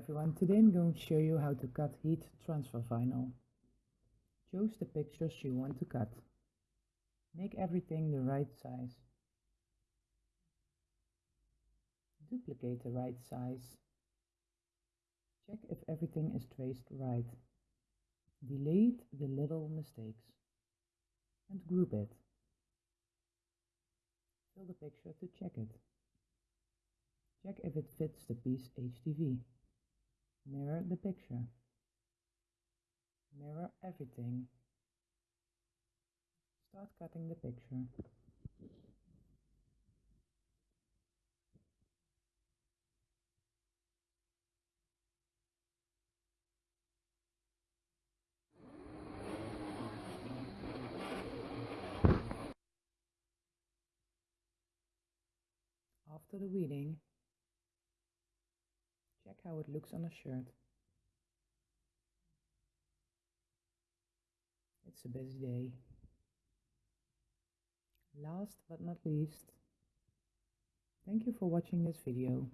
everyone, today I'm going to show you how to cut heat transfer vinyl. Choose the pictures you want to cut. Make everything the right size. Duplicate the right size. Check if everything is traced right. Delete the little mistakes. And group it. Fill the picture to check it. Check if it fits the piece HTV. Mirror the picture. Mirror everything. Start cutting the picture. After the weeding, check how it looks on a shirt. It's a busy day. Last but not least, thank you for watching this video.